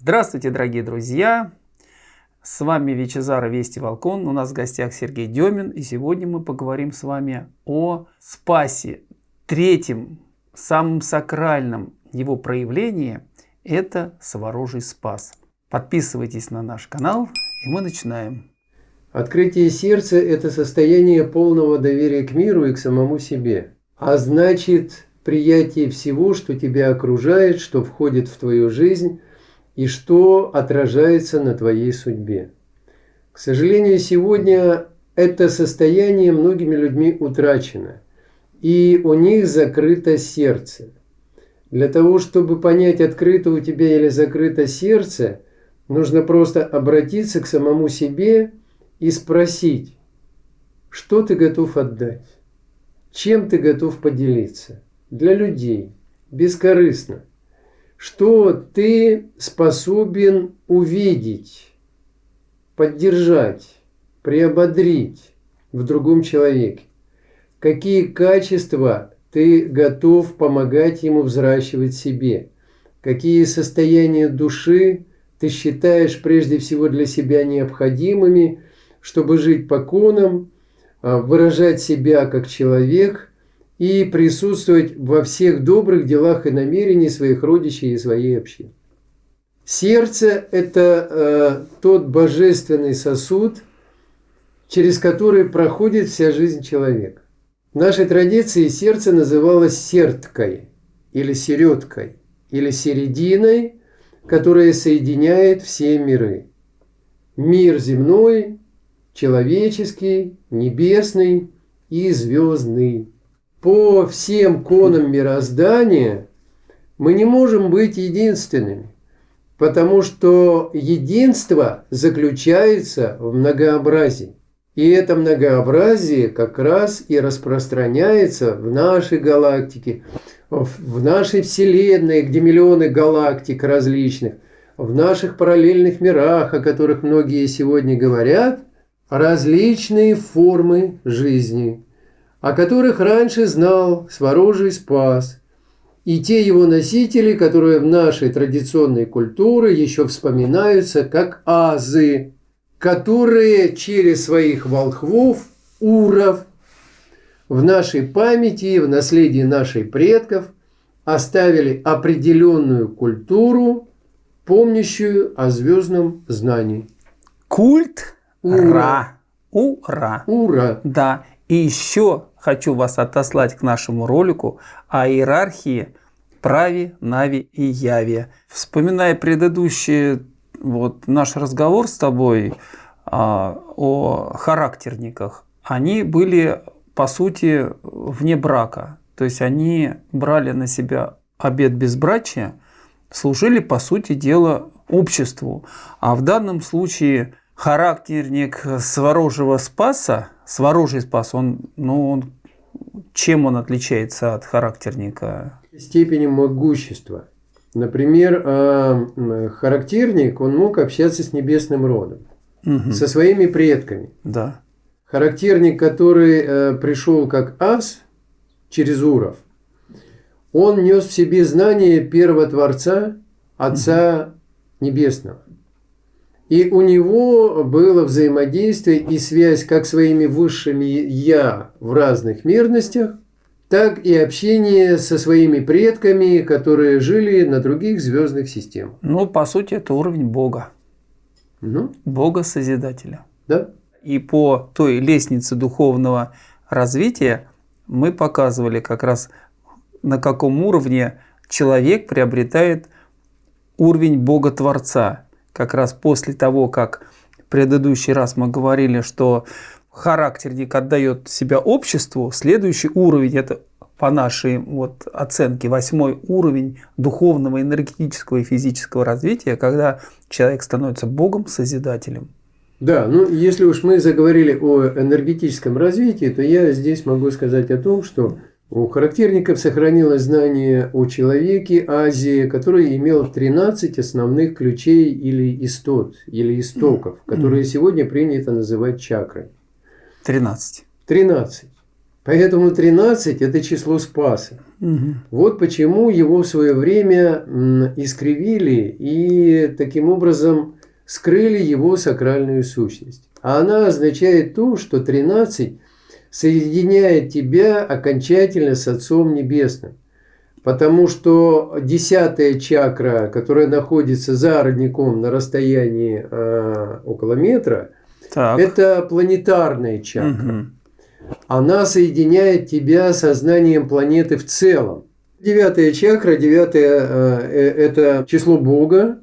Здравствуйте, дорогие друзья! С вами Вичезара Вести Волкон. У нас в гостях Сергей Демин. И сегодня мы поговорим с вами о Спасе. Третьем, самым сакральном его проявлении – это Сворожий Спас. Подписывайтесь на наш канал, и мы начинаем. Открытие сердца – это состояние полного доверия к миру и к самому себе. А значит, приятие всего, что тебя окружает, что входит в твою жизнь и что отражается на твоей судьбе. К сожалению, сегодня это состояние многими людьми утрачено, и у них закрыто сердце. Для того, чтобы понять, открыто у тебя или закрыто сердце, нужно просто обратиться к самому себе и спросить, что ты готов отдать, чем ты готов поделиться для людей, бескорыстно, что ты способен увидеть, поддержать, приободрить в другом человеке, какие качества ты готов помогать ему взращивать себе, какие состояния души ты считаешь прежде всего для себя необходимыми, чтобы жить по конам, а, выражать себя как человек и присутствовать во всех добрых делах и намерениях своих родичей и своей общины. Сердце – это э, тот божественный сосуд, через который проходит вся жизнь человека. В нашей традиции сердце называлось сердкой или середкой или серединой, которая соединяет все миры. Мир земной, человеческий, небесный и звездный. По всем конам мироздания мы не можем быть единственными, потому что единство заключается в многообразии. И это многообразие как раз и распространяется в нашей галактике, в нашей Вселенной, где миллионы галактик различных, в наших параллельных мирах, о которых многие сегодня говорят, различные формы жизни, о которых раньше знал Сворожий Спас, и те его носители, которые в нашей традиционной культуре еще вспоминаются как азы, которые через своих волхвов, уров, в нашей памяти, в наследии наших предков оставили определенную культуру, помнящую о звездном знании. Культ Ура! Ура! Ура! Да. И еще хочу вас отослать к нашему ролику о иерархии Прави, Нави и Яви. Вспоминая предыдущий вот наш разговор с тобой а, о характерниках, они были по сути вне брака. То есть они брали на себя обет безбрачия, служили по сути дела обществу. А в данном случае характерник Сворожего Спаса, Сворожий Спас, он, ну, он, чем он отличается от характерника? Степени могущества. Например, а, характерник, он мог общаться с небесным родом, угу. со своими предками. Да. Характерник, который э, пришел как ас через Уров, он нес в себе знание первого Творца, Отца угу. Небесного. И у него было взаимодействие и связь как своими высшими «я» в разных мирностях, так и общение со своими предками, которые жили на других звездных системах. Ну, по сути, это уровень Бога. Ну? Бога-созидателя. Да. И по той лестнице духовного развития мы показывали как раз, на каком уровне человек приобретает уровень Бога-творца – как раз после того, как в предыдущий раз мы говорили, что характерник отдает себя обществу, следующий уровень это по нашей вот оценке восьмой уровень духовного, энергетического и физического развития, когда человек становится Богом, Созидателем. Да, ну если уж мы заговорили о энергетическом развитии, то я здесь могу сказать о том, что у характерников сохранилось знание о человеке Азии, который имел 13 основных ключей или истот, или истоков, которые сегодня принято называть чакрой. 13. 13. Поэтому 13 – это число Спаса. Угу. Вот почему его в свое время искривили и таким образом скрыли его сакральную сущность. А она означает то, что 13 соединяет тебя окончательно с Отцом Небесным. Потому что десятая чакра, которая находится за родником на расстоянии э, около метра, Так. это планетарная чакра. Мгм. Она соединяет тебя с сознанием планеты в целом. Девятая чакра, девятая э, э, это число Бога,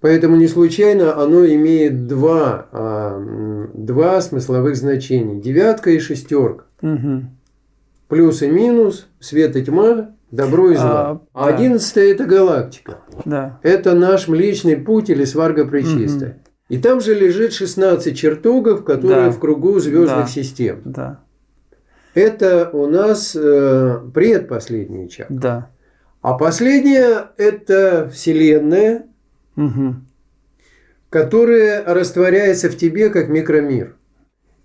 поэтому не случайно оно имеет два, а, два смысловых значения. Девятка и шестерка. Мгм. Плюс и минус, свет и тьма, добро и зло. А, А да. одиннадцатая это галактика. Да. Это наш Млечный Путь или Сварга Пречистая. И там же лежит 16 чертогов, которые Да. в кругу звездных Да. систем. Да. Это у нас э, предпоследняя чакра. Да. А последняя – это Вселенная, Мгм. которая растворяется в тебе как микромир.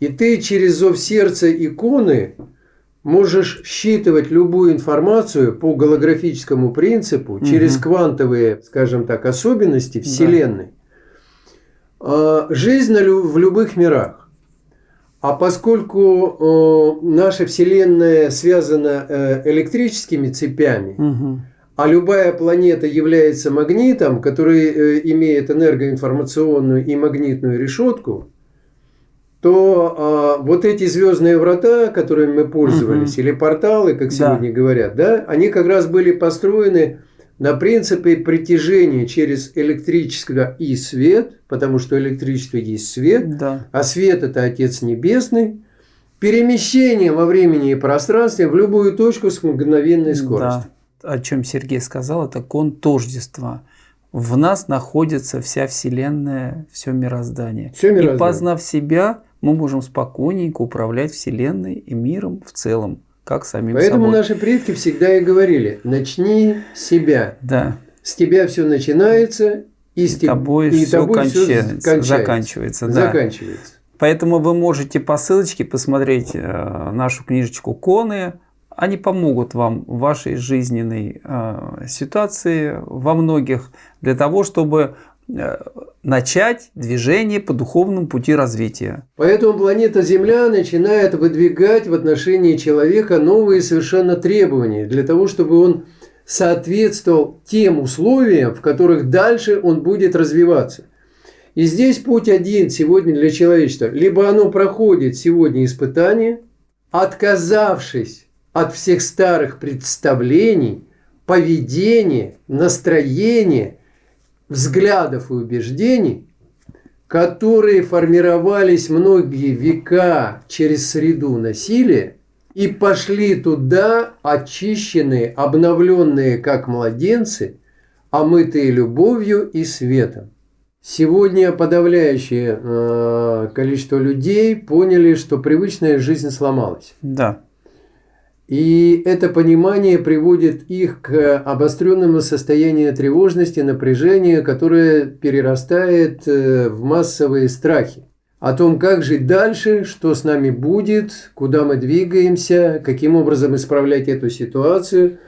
И ты через зов сердца иконы можешь считывать любую информацию по голографическому принципу через Мгм. квантовые, скажем так, особенности Вселенной. А, Жизнь в любых мирах. А поскольку э, наша Вселенная связана э, электрическими цепями, Мгм. А любая планета является магнитом, который э, имеет энергоинформационную и магнитную решетку, то а, вот эти звездные врата, которыми мы пользовались, или порталы, как Да. сегодня говорят, да, они как раз были построены на принципе притяжения через электричество и свет, потому что электричество есть свет, Да. а свет – это Отец Небесный, перемещение во времени и пространстве в любую точку с мгновенной скоростью. Да. О чем Сергей сказал, это кон тождества. В нас находится вся Вселенная, все мироздание. Всё И мироздание. познав себя, мы можем спокойненько управлять Вселенной и миром в целом, как самим Поэтому собой. наши предки всегда и говорили, начни с себя. Да, С тебя все начинается, и с и теб- тобой и все тобой всё кончается. заканчивается. да. Заканчивается. Поэтому вы можете по ссылочке посмотреть э, нашу книжечку «Коны». Они помогут вам в вашей жизненной э, ситуации во многих для того, чтобы э, начать движение по духовному пути развития. Поэтому планета Земля начинает выдвигать в отношении человека новые совершенно требования для того, чтобы он соответствовал тем условиям, в которых дальше он будет развиваться. И здесь путь один сегодня для человечества. Либо оно проходит сегодня испытание, отказавшись от всех старых представлений, поведения, настроения, взглядов и убеждений, которые формировались многие века через среду насилия, и пошли туда очищенные, обновленные как младенцы, омытые любовью и светом. Сегодня подавляющее э, количество людей поняли, что привычная жизнь сломалась. Да, И это понимание приводит их к обостренному состоянию тревожности, напряжения, которое перерастает э, в массовые страхи. О том, как жить дальше, что с нами будет, куда мы двигаемся, каким образом исправлять эту ситуацию.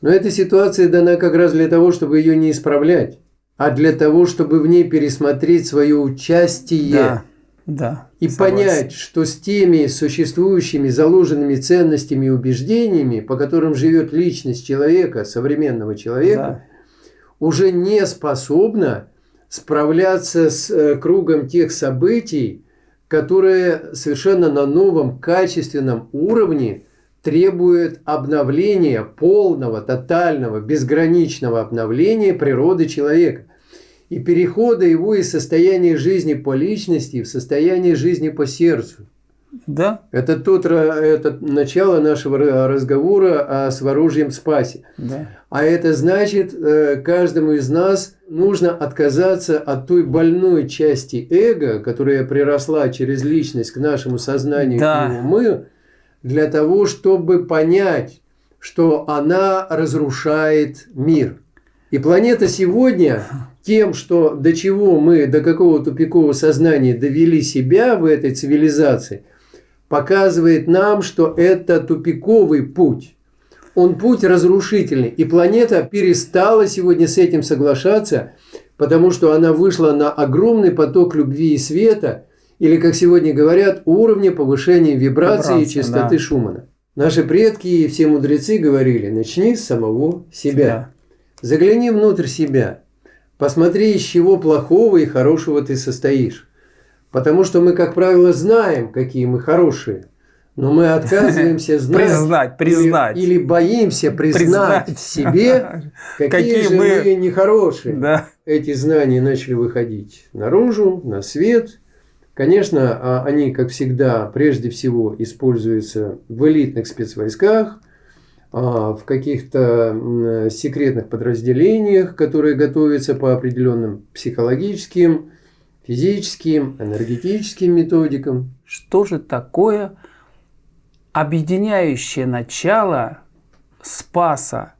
Но эта ситуация дана как раз для того, чтобы ее не исправлять, а для того, чтобы в ней пересмотреть свое участие да, да. и согласен. понять, что с теми существующими заложенными ценностями и убеждениями, по которым живет личность человека, современного человека, уже не способна справляться с э, кругом тех событий, которые совершенно на новом качественном уровне требуют обновления, полного, тотального, безграничного обновления природы человека и перехода его из состояния жизни по личности в состояние жизни по сердцу. Да, Это, тот, это начало нашего ра- разговора о сворожьем спасе. да. А это значит, э, каждому из нас нужно отказаться от той больной части эго, которая приросла через личность к нашему сознанию Да. и уму, для того, чтобы понять, что она разрушает мир. И планета сегодня тем, что до чего мы, до какого тупикового сознания довели себя в этой цивилизации, показывает нам, что это тупиковый путь. Он путь разрушительный. И планета перестала сегодня с этим соглашаться, потому что она вышла на огромный поток любви и света, или, как сегодня говорят, уровня повышения вибрации и частоты да. Шумана. Наши предки и все мудрецы говорили, начни с самого себя. себя. Загляни внутрь себя. Посмотри, из чего плохого и хорошего ты состоишь. Потому что мы, как правило, знаем, какие мы хорошие. Но мы отказываемся знать. Признать, признать. Или, или боимся признать, признать в себе, какие, какие же мы, мы нехорошие. Да. Эти знания начали выходить наружу, на свет. Конечно, а они, как всегда, прежде всего используются в элитных спецвойсках, в каких-то секретных подразделениях, которые готовятся по определенным психологическим, физическим, энергетическим методикам. Что же такое объединяющее начало спаса?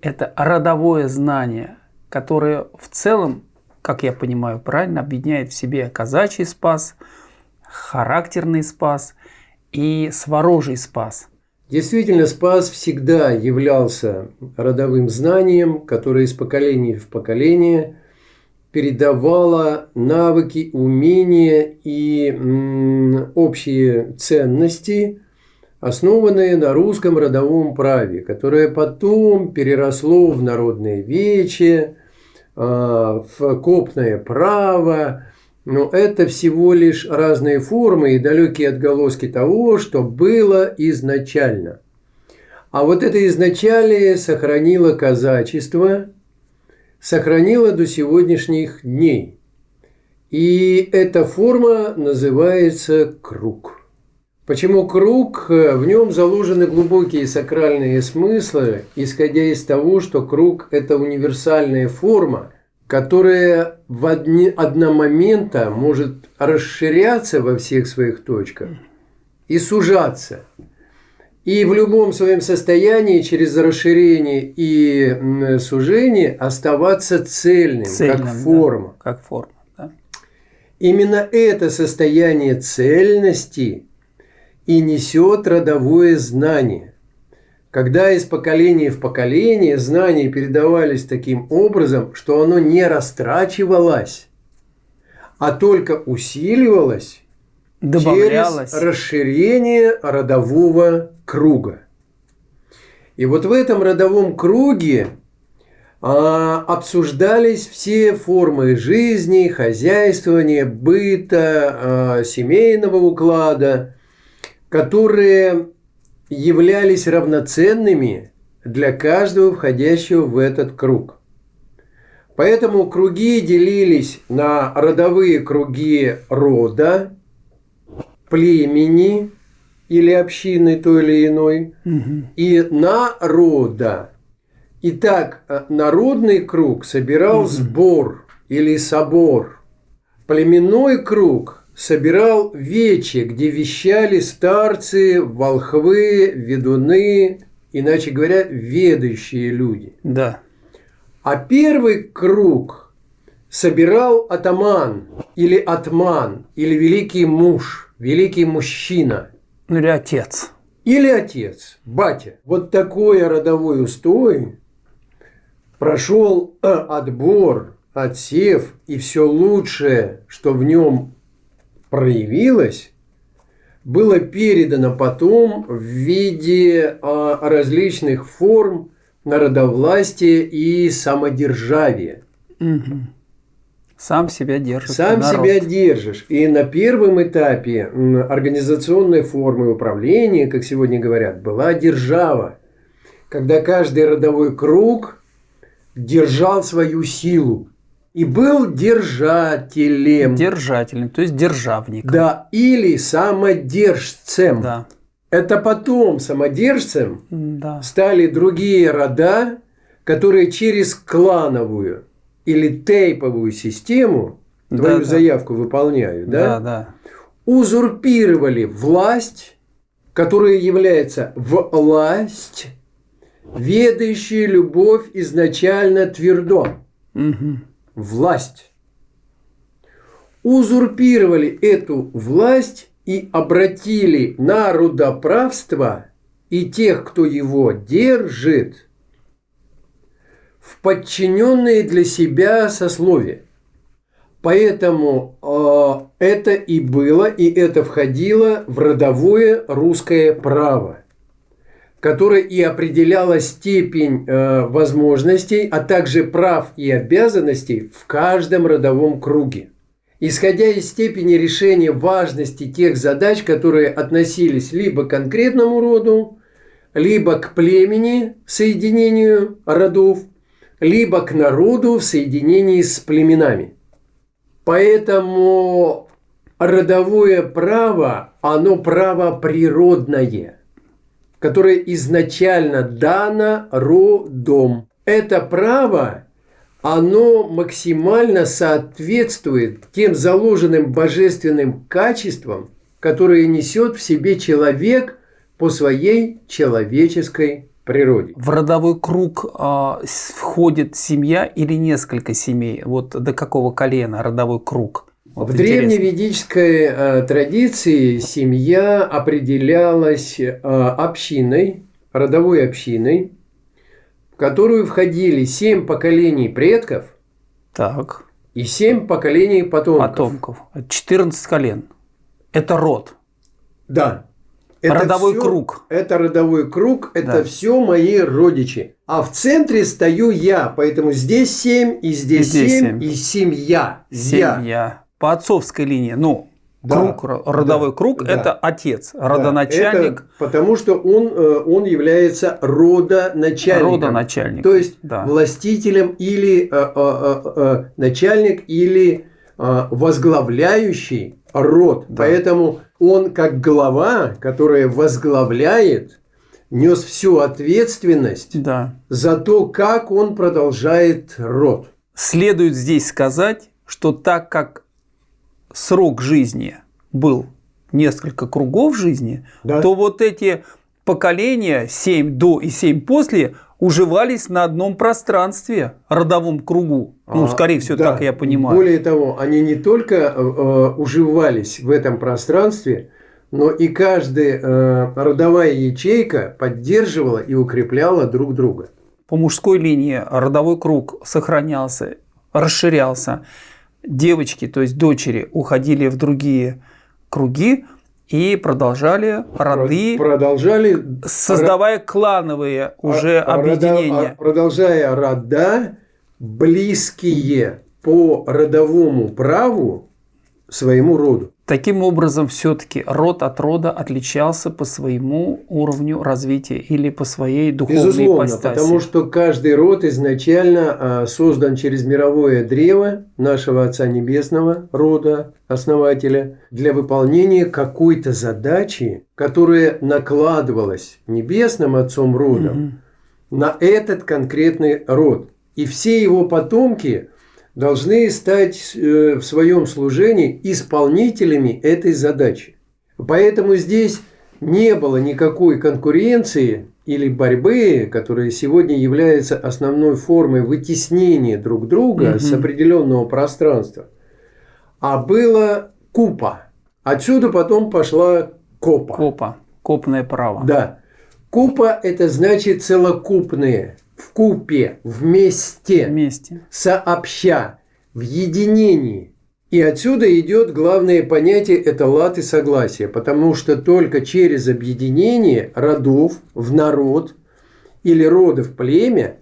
Это родовое знание, которое в целом, как я понимаю правильно, объединяет в себе казачий спас, характерный спас и сворожий спас. Действительно, спас всегда являлся родовым знанием, которое из поколения в поколение передавало навыки, умения и общие ценности, основанные на русском родовом праве, которое потом переросло в народное вече, а, в копное право, но это всего лишь разные формы и далекие отголоски того, что было изначально. А вот это изначалие сохранило казачество, сохранило до сегодняшних дней. И эта форма называется круг. Почему круг? В нем заложены глубокие сакральные смыслы, исходя из того, что круг – это универсальная форма – которая в одни, одномомента может расширяться во всех своих точках и сужаться. И в любом своем состоянии через расширение и сужение оставаться цельным, цельным как форма. Да, как форма да. Именно это состояние цельности и несет родовое знание. Когда из поколения в поколение знания передавались таким образом, что оно не растрачивалось, а только усиливалось через расширение родового круга. И вот в этом родовом круге а, обсуждались все формы жизни, хозяйствования, быта, а, семейного уклада, которые являлись равноценными для каждого входящего в этот круг. Поэтому круги делились на родовые круги рода, племени или общины той или иной, угу. и народа. Итак, народный круг собирал угу. сбор или собор. Племенной круг собирал вечи, где вещали старцы, волхвы, ведуны, иначе говоря, ведущие люди. Да. А первый круг собирал атаман или атман, или великий муж, великий мужчина. Ну, или отец. Или отец, батя. Вот такой родовой устой прошел э, отбор, отсев, и все лучшее, что в нем проявилось, было передано потом в виде а, различных форм народовластия и самодержавия. Угу. Сам себя держишь. Сам народ. себя держишь. И на первом этапе организационной формы управления, как сегодня говорят, была держава. Когда каждый родовой круг держал свою силу и был держателем. Держателем, то есть державником. Да, или самодержцем. Да. Это потом самодержцем да. стали другие рода, которые через клановую или тейповую систему да, твою да. заявку выполняют, да? Да, да. Узурпировали власть, которая является власть, ведающая любовь изначально твердо. Угу власть. Узурпировали эту власть и обратили народоправство и тех, кто его держит, в подчиненные для себя сословия. Поэтому э, это и было, и это входило в родовое русское право, которое и определяло степень э, возможностей, а также прав и обязанностей в каждом родовом круге. Исходя из степени решения важности тех задач, которые относились либо к конкретному роду, либо к племени, соединению родов, либо к народу в соединении с племенами. Поэтому родовое право, оно право природное, которое изначально дано родом. Это право, оно максимально соответствует тем заложенным божественным качествам, которые несет в себе человек по своей человеческой природе. В родовой круг э, входит семья или несколько семей? Вот до какого колена родовой круг? Вот в древневедической э, традиции семья определялась э, общиной, родовой общиной, в которую входили семь поколений предков так. и семь поколений потомков. Потомков. 14 колен. Это род. Да. Это родовой все, круг. Это родовой круг, это Да. все мои родичи. А в центре стою я, поэтому здесь семь, и здесь, И здесь семь, семь. и семья. Семья. По отцовской линии. Ну, Да. круг, ро- родовой Да. круг Да. это отец, Да, родоначальник, это потому что он, э, он является родоначальником. родоначальник. То есть Да. властителем или э, э, э, э, начальник или э, возглавляющий род. Да. Поэтому он как глава, которая возглавляет, нес всю ответственность Да. за то, как он продолжает род. Следует здесь сказать, что так как срок жизни был несколько кругов жизни, Да. то вот эти поколения 7 до и 7 после уживались на одном пространстве, родовом кругу. Ну, А, скорее всего, да. так я понимаю. Более того, они не только э, э, уживались в этом пространстве, но и каждая э, родовая ячейка поддерживала и укрепляла друг друга. По мужской линии родовой круг сохранялся, расширялся. Девочки, то есть дочери, уходили в другие круги и продолжали роды, Продолжали создавая клановые уже а- объединения. а- продолжая рода, близкие по родовому праву своему роду. Таким образом, все-таки род от рода отличался по своему уровню развития или по своей духовной Безусловно, ипостаси. потому что каждый род изначально а, создан через мировое древо нашего Отца Небесного, рода, основателя, для выполнения какой-то задачи, которая накладывалась небесным Отцом родом Мгм. на этот конкретный род. И все его потомки должны стать э, в своем служении исполнителями этой задачи. Поэтому здесь не было никакой конкуренции или борьбы, которая сегодня является основной формой вытеснения друг друга Мгм. с определенного пространства, а было купа. Отсюда потом пошла копа. Копа, копное право. Да. Купа – это значит целокупные, в купе, вместе, Вместе. сообща, в единении. И отсюда идет главное понятие – это лад и согласие, потому что только через объединение родов в народ или рода в племя,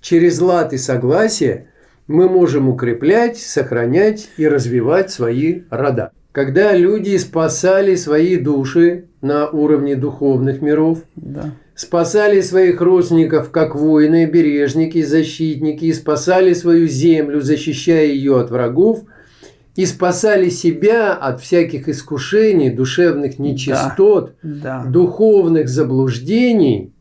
через лад и согласие мы можем укреплять, сохранять и развивать свои рода. Когда люди спасали свои души на уровне духовных миров, Да. Спасали своих родственников как воины, бережники, защитники, и спасали свою землю, защищая ее от врагов, и спасали себя от всяких искушений, душевных нечистот, Да. духовных заблуждений,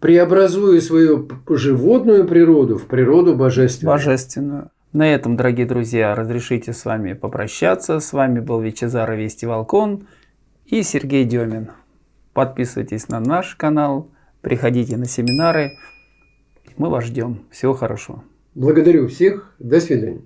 преобразуя свою животную природу в природу божественную. Божественную. На этом, дорогие друзья, разрешите с вами попрощаться. С вами был Вичезар Вести Волкон и Сергей Демин. Подписывайтесь на наш канал, приходите на семинары. Мы вас ждем. Всего хорошего. Благодарю всех. До свидания.